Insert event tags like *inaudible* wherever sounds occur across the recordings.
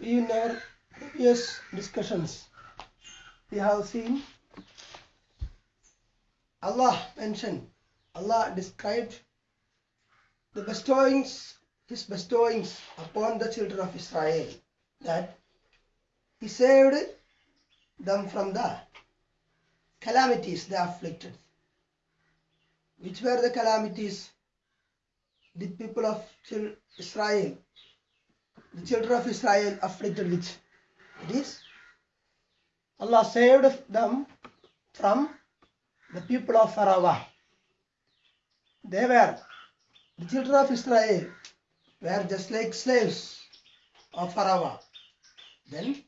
In our previous discussions, we have seen Allah mentioned, Allah described the bestowings, His bestowings upon the children of Israel, that He saved them from the calamities they afflicted. Which were the calamities? The people of Israel, the children of Israel afflicted with. It is Allah saved them from the people of Pharaoh. They were, the children of Israel were just like slaves of Pharaoh. Then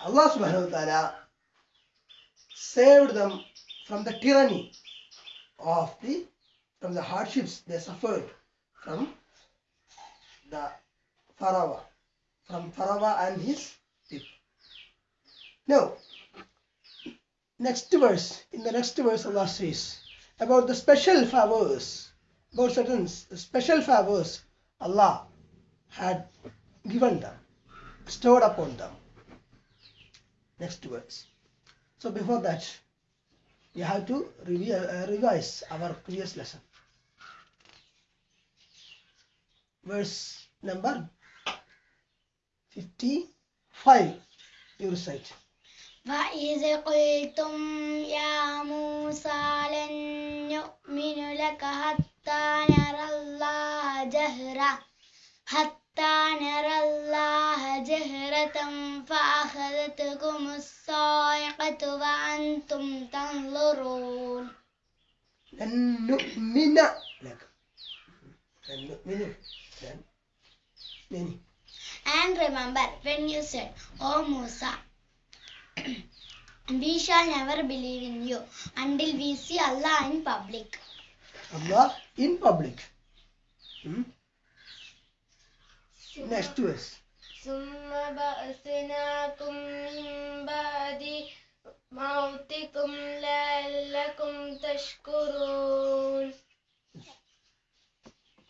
Allah subhanahu wa ta'ala saved them from the tyranny of the from the hardships they suffered from the Pharaoh, from Pharaoh and his people. Now, next verse, in the next verse, Allah says about the special favors, about certain special favors Allah had given them, bestowed upon them. Next verse. So before that, we have to review, uh, revise our previous lesson. Verse number 55, you recite. وإذ قلتم يا موسى لن نؤمن لك حتى نرى الله جهرة حتى نرى الله جهرة فأخذتكم الصاعقة وأنتم تنظرون لن نؤمن لك لن نؤمن لن نؤمن And remember when you said, O Musa, we shall never believe in you until we see Allah in public. Allah in public. Hmm? Next verse. ثم بأثناكم من بعد موتكم لعلكم تشكرون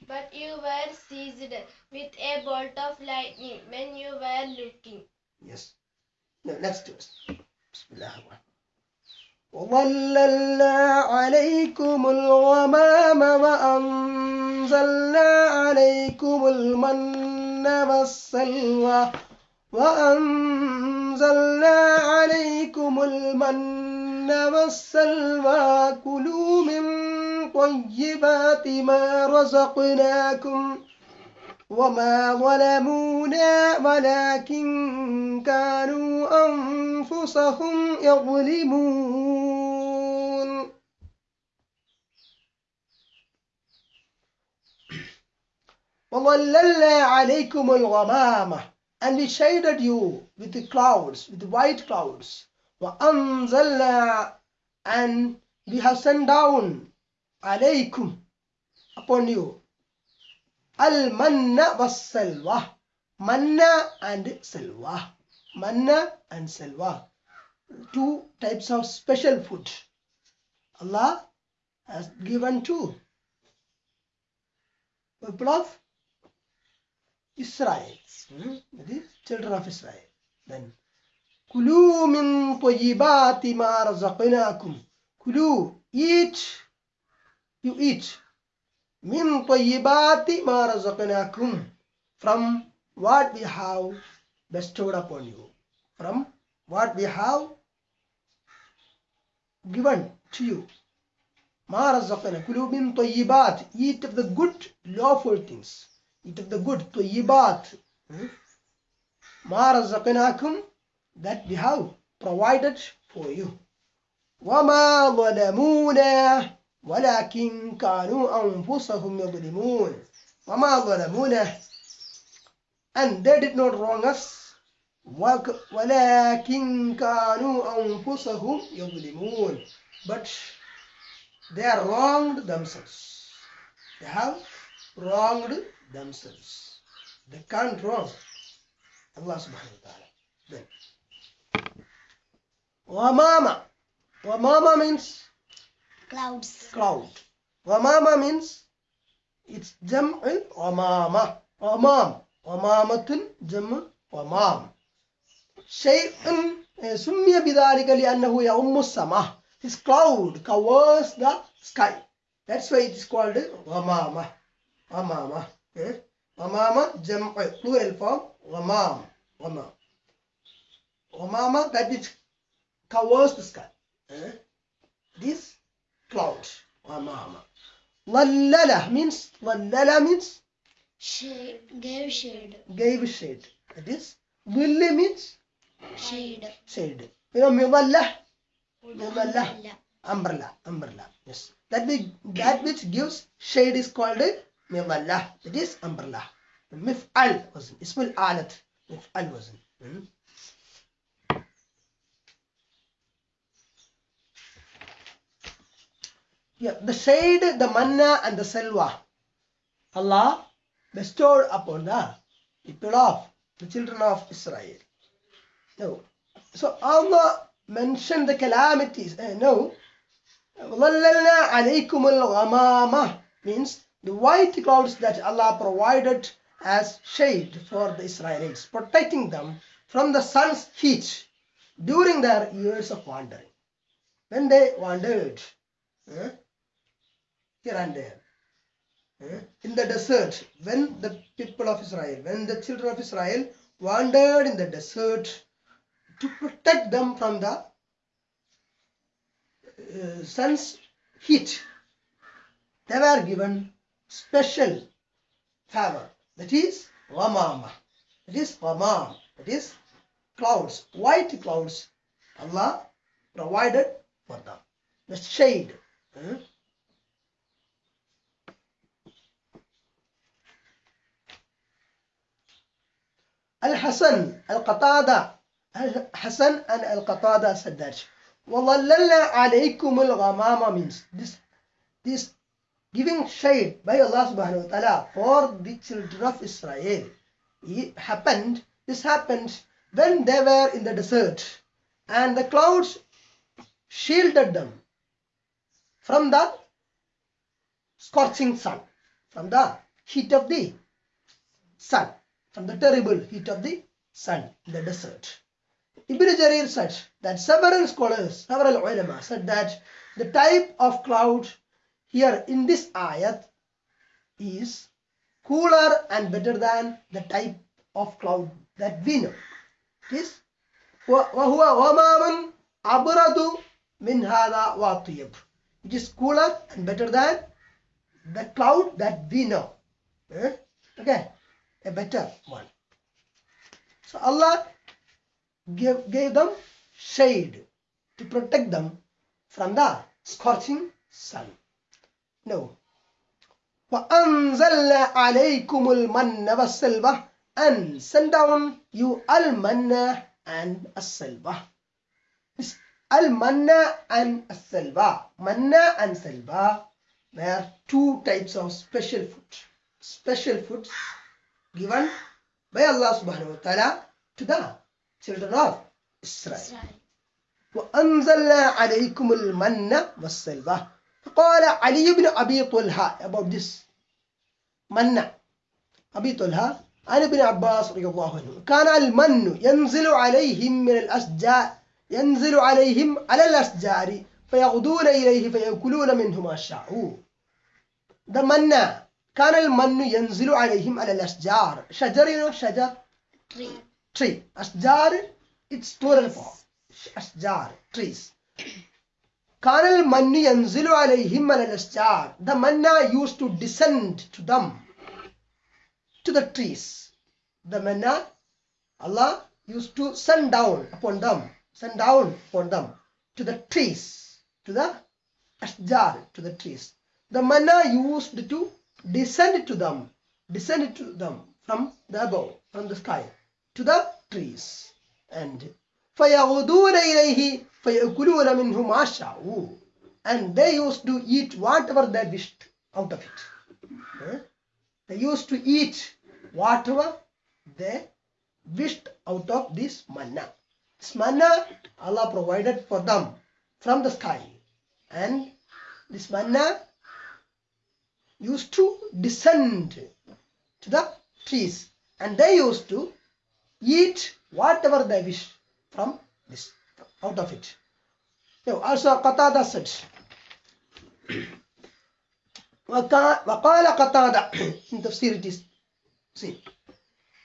But you were seized with a bolt of lightning when you were looking. Yes. No, next verse. بسم الله الرحمن وظللنا عليكم الغمام وأنزلنا عليكم المن والسلوى وأنزلنا عليكم المن والسلوى كلوا من طيبات ما رزقناكم وما ظلمونا ولكن كانوا أنفسهم يظلمون And we shaded you with the clouds, with the white clouds. And we have sent down alaykum upon you. Al manna was salwa. Manna and salwa. Manna and salwa. Two types of special food. Allah has given two. People of Israel. Hmm? The children of Israel. Then Kulu min tayyibati ma razaqnakum. Kulu, eat, you eat min tayyibati ma razaqnakum from what we have bestowed upon you from what we have given to you ma razaqna kulu min tayyibat eat of the good lawful things eat of the good tayyibat hmm? ma razaqnakum that we have provided for you وما ظلمونا ولكن كانوا أنفسهم يظلمون وما ظلمونا and they did not wrong us وك- ولكن كانوا أنفسهم يظلمون but they are wronged themselves they have wronged themselves. They can't wrong Allah subhanahu wa ta'ala. Then. Wamama. Wamama means? Clouds. Cloud. Wamama means? It's jam'il wamama. Wamam. Wamamatun jam'u wamam. Shay'un eh, summiya bidharika li'annahu ya'ummu samah. This cloud covers the sky. That's why it is called wamama. Wamama. Okay. Ghamama, jam, eh, plural form, ghamam. Ghamam. Ghamama, That is which covers the sky. Eh? This cloud. Ghamama. Lallala means, lallala means? Shade, gave shade. Gave shade. That is, dhilli means? Shade. Shade. You know, mudallah? Mudallah. Umbrella. Umbrella. Yes. That, be, that which gives shade is called a مظلة. That is umbrella. مفعل وزن. اسم الآلة. مفعل وزن. Hmm? Yeah, the shade, the manna and the selva. Allah bestowed upon the people of the children of Israel. No. So Allah mentioned the calamities. Uh, no. وَظَلَّلْنَا عَلَيْكُمُ الْغَمَامَةِ means the white clouds that Allah provided as shade for the Israelites, protecting them from the sun's heat during their years of wandering. When they wandered uh, here and there, uh, in the desert, when the people of Israel, when the children of Israel wandered in the desert to protect them from the uh, sun's heat, they were given special favor. That is Ghamama. That is Ghamam. That is clouds, white clouds. Allah provided for them. The shade. Hmm? Al-Hasan, Al-Qatada. Al-Hasan and Al-Qatada said that. وَظَلَّلْنَا عَلَيْكُمُ الْغَمَامَ means this, this giving shade by Allah subhanahu wa ta'ala for the children of Israel. It happened, this happened when they were in the desert and the clouds shielded them from the scorching sun, from the heat of the sun from the terrible heat of the sun in the desert. Ibn Jarir said that several scholars, several ulama said that the type of cloud here in this ayat is cooler and better than the type of cloud that we know. It is وهو غمام أبرد من هذا وأطيب. It is cooler and better than the cloud that we know. Eh? Okay a better one. So Allah gave, gave them shade to protect them from the scorching sun. No. وَأَنزَلْنَا عَلَيْكُمُ الْمَنَّ وَالسَّلْوَةَ and send down you al-manna and as-salwa. This al-manna and as-salwa. Manna and salwa were two types of special food. Special foods given by Allah subhanahu wa ta'ala to the children of Israel. Israel. وأنزلنا عليكم المن والسلوى فقال علي بن أبي طلحة. about this من؟ أبي طلحة. عن ابن عباس رضي الله عنه. كان المن ينزل عليهم من الأشجار ينزل عليهم على الأشجار فيغدون إليه فيأكلون منه ما شاءوا. the manna كان المن ينزل عليهم على الأشجار. شجر you know, شجر. Tree. tree. أشجار. It's plural form. أشجار. Trees. Kanal Manni Yanzilu alayhim al The manna used to descend to them, to the trees. The manna, Allah used to send down upon them, send down upon them, to the trees, to the ashjar, to the trees. The manna used to descend to them, descend to them from the above, from the sky, to the trees. And فيغدون إليه فيأكلون منه ما شاءوا and they used to eat whatever they wished out of it Eh? they used to eat whatever they wished out of this manna this manna Allah provided for them from the sky and this manna used to descend to the trees and they used to eat whatever they wish From this out of it. Now, also Qatada said *clears throat* وقال قتادة *clears throat* in تفسير it is see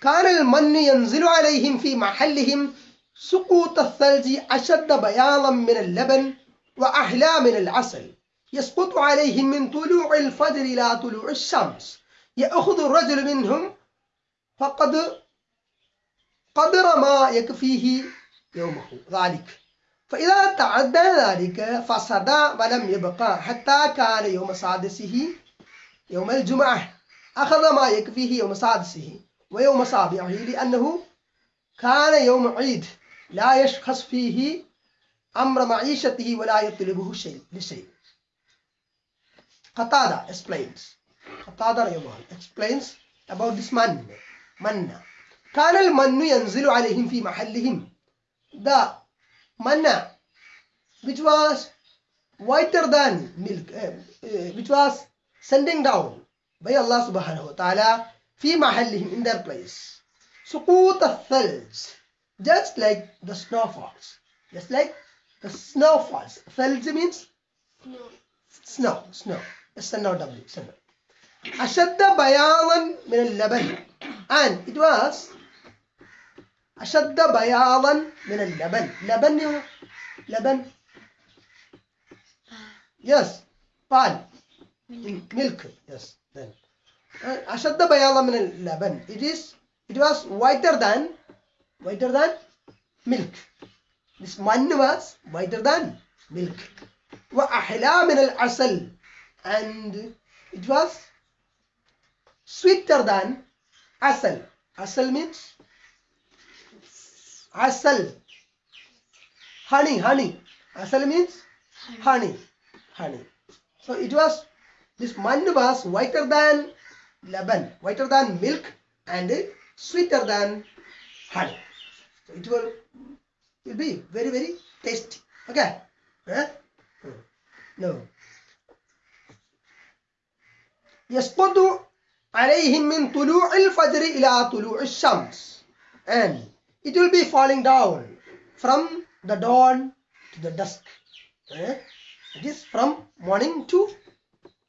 كان المن ينزل عليهم في محلهم سقوط الثلج أشد بياضا من اللبن وأحلى من العسل يسقط عليهم من طلوع الفجر إلى طلوع الشمس يأخذ الرجل منهم فقد قدر ما يكفيه يومه. ذلك. فإذا تعدى ذلك فسد ولم يبقى حتى كان يوم سادسه يوم الجمعة. أخذ ما يكفيه يوم سادسه ويوم سابعه لأنه كان يوم عيد. لا يشخص فيه أمر معيشته ولا يطلبه شيء لشيء. Qatada explains. Qatada Yamal explains about this man. manna كان المن ينزل عليهم في محلهم. the manna which was whiter than milk uh, uh, which was sending down by Allah subhanahu wa ta'ala في محلهم in their place سقوط الثلج just like the snowfalls just like the snowfalls ثلج means No. snow snow S N O W snow أشد بياضا من اللبن and it was أشد بياضا من اللبن لبن know, لبن milk yes then uh, أشد بياضا من اللبن it is it was whiter than whiter than milk this man was whiter than milk وأحلى من العسل and it was sweeter than asal asal means asal honey honey asal means honey honey so it was this man was whiter than laban whiter than milk and sweeter than honey so it will will be very very tasty okay huh? Hmm. no يسقط عليهم من طلوع الفجر إلى طلوع الشمس and it will be falling down from the dawn to the dusk eh? it is from morning to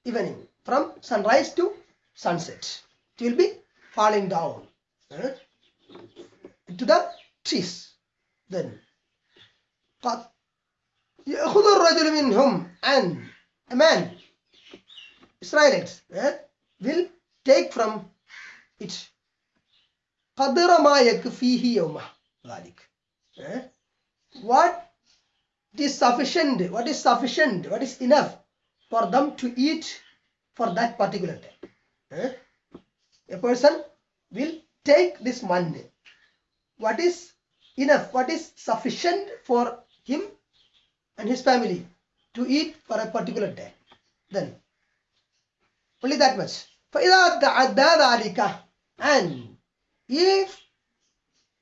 evening from sunrise to sunset it will be falling down eh? to the trees then قد يأخذ الرجل منهم and a man Israelites eh, will take from it what is sufficient what is sufficient what is enough for them to eat for that particular day eh? a person will take this money what is enough what is sufficient for him and his family to eat for a particular day then only that much فإذا تعدى ذلك and if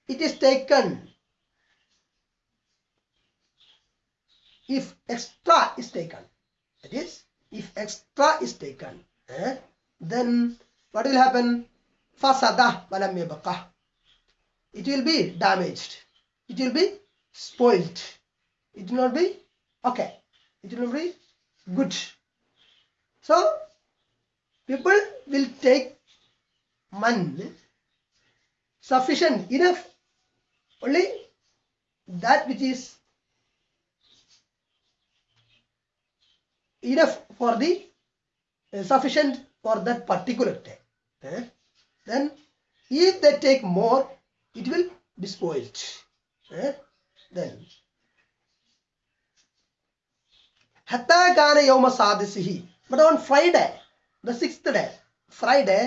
it is taken if extra is taken that is if extra is taken eh, then what will happen? Fasada walam yabqa. It will be damaged. It will be spoiled. It will not be okay. It will not be good. So people will take money sufficient enough only that which is enough for the uh, sufficient for that particular day eh? then if they take more it will be spoiled eh? then hatta kana yawma sadisihi but on friday the sixth day friday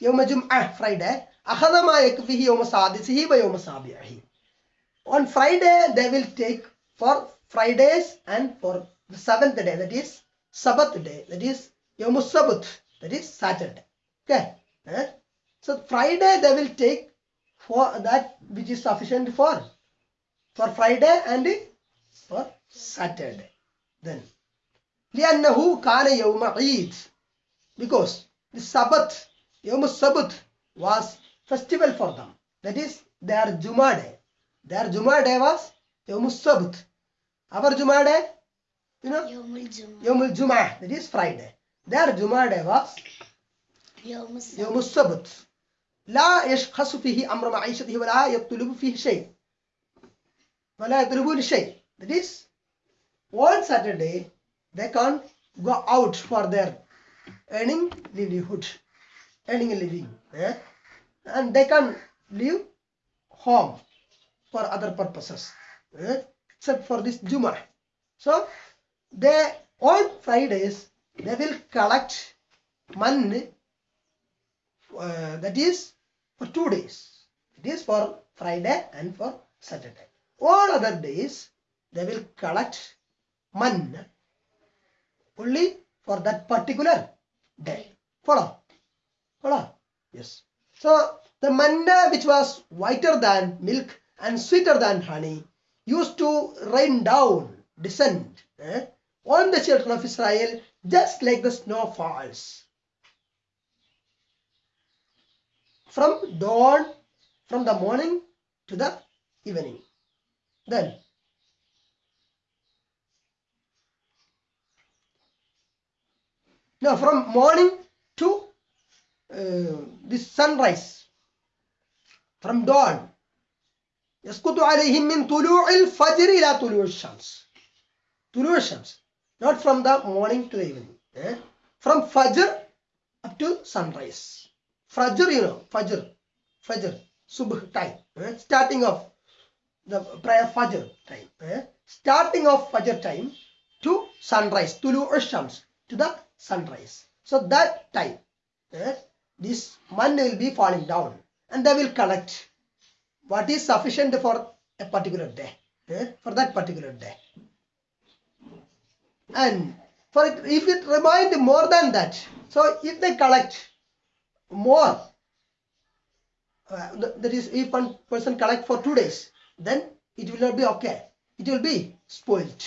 yawma jum'ah friday akhadha ma yakfihi yawma sadisihi wa yawma sabi'ihi on friday they will take for fridays and for the seventh day that is sabbath day that is yawma sabbath that is saturday okay eh? so friday they will take for that which is sufficient for for friday and for saturday then لأنه كان يوم عيد because the Sabbath, Yom Sabbath was festival for them. That is their Juma day. Their Juma day was Yom Sabbath. Our Juma day, you know, Yomul Juma. Yom Juma, that is Friday. Their Juma day was Yom يوم السبت لا يشخص فيه أمر معيشته ولا يطلب فيه شيء ولا يطلبون شيء that is one Saturday they can't go out for their earning livelihood earning a living eh? And they can leave home for other purposes eh? except for this Juma so they on Fridays they will collect money uh, that is for two days. It is for Friday and for Saturday. All other days they will collect money only for that particular day. Follow? Follow? Yes. So the manna which was whiter than milk and sweeter than honey used to rain down, descend eh, on the children of Israel just like the snow falls. from dawn from the morning to the evening then now from morning to uh, the sunrise from dawn يسقط عليهم من طلوع الفجر إلى طلوع الشمس طلوع الشمس not from the morning to the evening eh? from fajr up to sunrise Fajr, you know, Fajr, Fajr, Subh time, eh? starting of the prayer Fajr time, eh? starting of Fajr time to sunrise, Tulu Shams, to the sunrise. So that time, eh? This money will be falling down and they will collect what is sufficient for a particular day, eh? for that particular day. And for it, if it remind more than that, so if they collect more uh, that is if one person collect for two days then it will not be okay it will be spoiled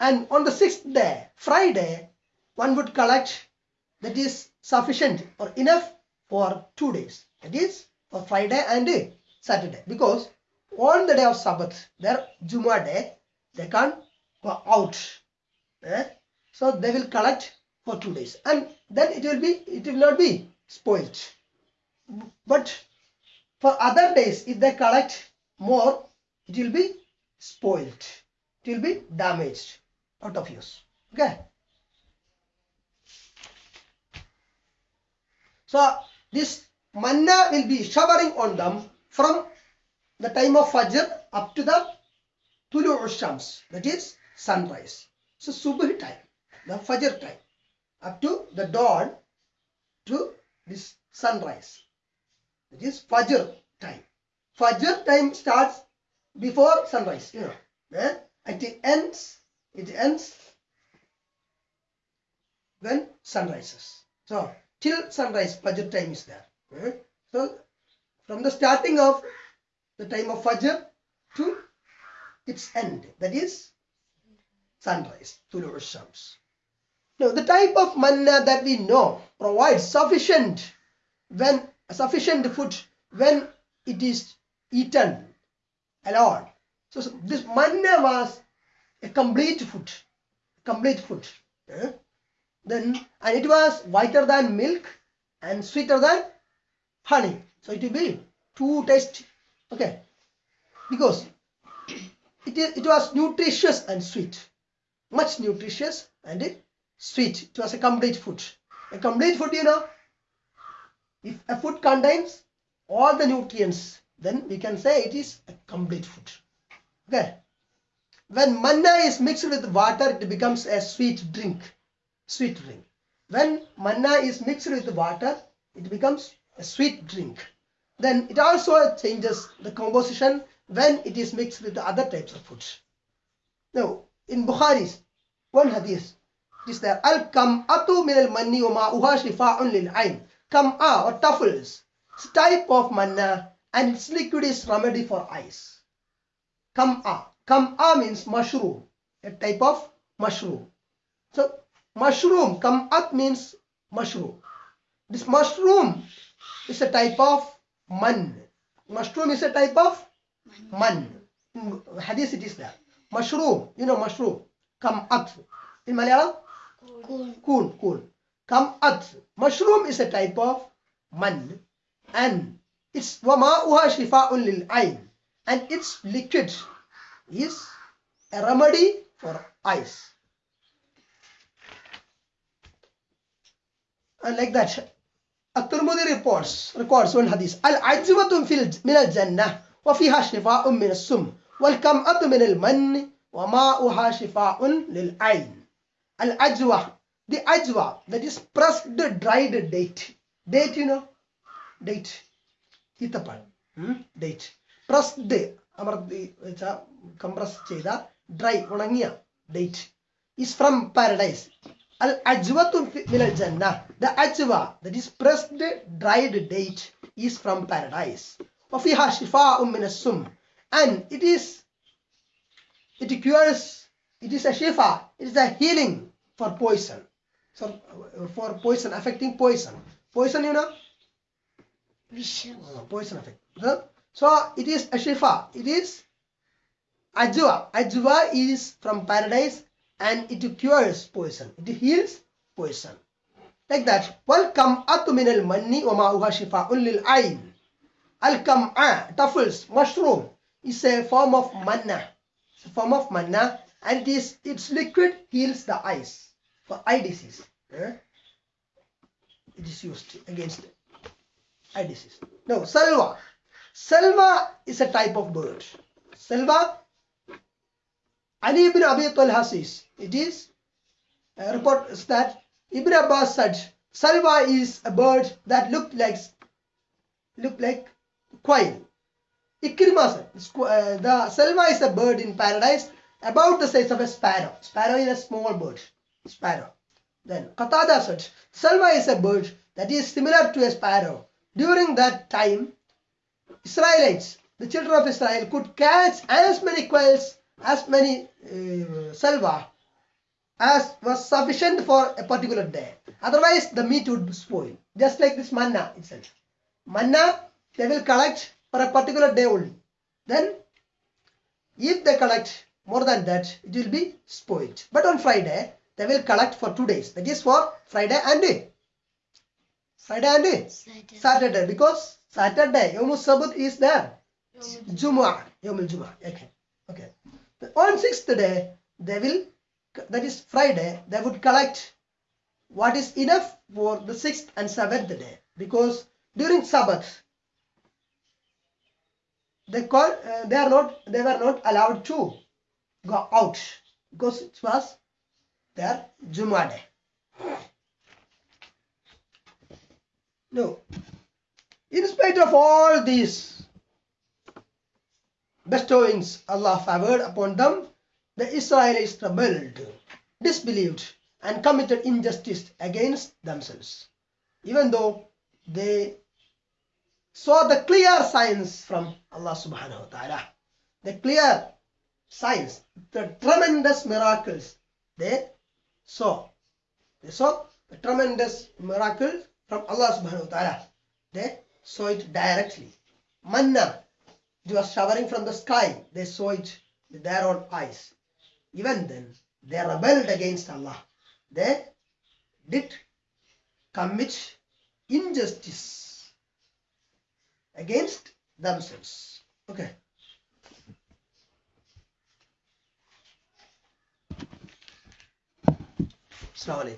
and on the sixth day friday one would collect that is sufficient or enough for two days. That is for friday and saturday. Because on the day of sabbath their juma day they can't go out. Eh? so they will collect for two days. And then it will be it will not be spoiled. But for other days if they collect more it will be spoiled. It will be damaged out of use. Okay? So this manna will be showering on them from the time of fajr up to the tulu shams that is sunrise so subh time the fajr time up to the dawn to this sunrise. It is Fajr time. Fajr time starts before sunrise, you know. eh? It ends, it ends when sun rises. So till sunrise, Fajr time is there. eh? So from the starting of the time of Fajr to its end, that is sunrise, Tulu Shams. Now, the type of manna that we know provides sufficient when sufficient food when it is eaten alone. So, so this manna was a complete food, complete food. eh? Then and it was whiter than milk and sweeter than honey. So it will be two taste. Okay, because it is it was nutritious and sweet, much nutritious and sweet. It was a complete food. A complete food, you know, if a food contains all the nutrients, then we can say it is a complete food. Okay. When manna is mixed with water, it becomes a sweet drink. Sweet drink. When manna is mixed with water, it becomes a sweet drink. Then it also changes the composition when it is mixed with the other types of foods. Now, in Bukhari's one hadith, it is there al kam'atu min al manni wa ma'uha shifa'un lil ayn. Kam'a or truffles, it's a type of manna and its liquid is remedy for eyes. Kam'a. Kam'a means mushroom, a type of mushroom. So mushroom, kam'at means mushroom. This mushroom is a type of man. Mushroom is a type of man. In hadith it is there. Mushroom, you know mushroom. Come at. In Malayalam, Coon. coon, coon. Come at. Mushroom is a type of man. And it's وَمَاءُهَا شِفَاءٌ لِلْعَيْنِ And its liquid is a remedy for eyes. like that, الترمذي reports records one hadith العجوة في الج- من الجنة وفيها شفاء من السم والكمأة من المن وماؤها شفاء للعين العجوة the ajwa that is pressed dried date date you know date ഈത്തപ്പഴം date pressed അമർത്തി വെച്ച compress ചെയ്ത dry ഉണങ്ങിയ date is from paradise Al jannah. The ajwa, that is pressed dried date, is from paradise. وَفِيهَا شِفَاءٌ مِنَ السُّمْ And it is, it cures, it is a shifa, it is a healing for poison. So, for poison, affecting poison. Poison, you know? Poison effect. So, it is a shifa. It is ajwa. Ajwa is from paradise and it cures poison. It heals poison. Like that. Welcome atu min al manni wa ma'uha shifa'un lil ayn. Al kam'a, truffles, mushroom is a form of manna. It's a form of manna and it is its liquid heals the eyes for eye disease. Huh? It is used against eye disease. No, salva. Salva is a type of bird. Salva, Ali ibn Abi Talha says, it is, uh, report that Ibn Abbas said, Salwa is a bird that looked like, looked like quail. Ikrimah said, uh, the Salwa is a bird in paradise about the size of a sparrow. Sparrow is a small bird. Sparrow. Then Qatada said, Salwa is a bird that is similar to a sparrow. During that time, Israelites, the children of Israel, could catch as many quails, as many uh, salva, as was sufficient for a particular day. Otherwise, the meat would spoil. Just like this manna itself. Manna, they will collect for a particular day only. Then, if they collect more than that, it will be spoiled. But on Friday, they will collect for two days. That is for Friday and day. Friday and Saturday. Saturday because Saturday Yom Sabbath is there. Jumu'ah, Yom Jumu'ah. Okay, okay. On sixth day they will, that is Friday, they would collect what is enough for the sixth and seventh day because during Sabbath they call uh, they are not they were not allowed to go out because it was their Jumu'ah day. No. In spite of all these bestowings Allah favored upon them, the Israelites rebelled, disbelieved, and committed injustice against themselves. Even though they saw the clear signs from Allah subhanahu wa ta'ala, the clear signs, the tremendous miracles they saw. They saw the tremendous miracle from Allah subhanahu wa ta'ala. They saw it directly. Manna, it was showering from the sky. They saw it with their own eyes. Even then, they rebelled against Allah. They did commit injustice against themselves. Okay. Salam.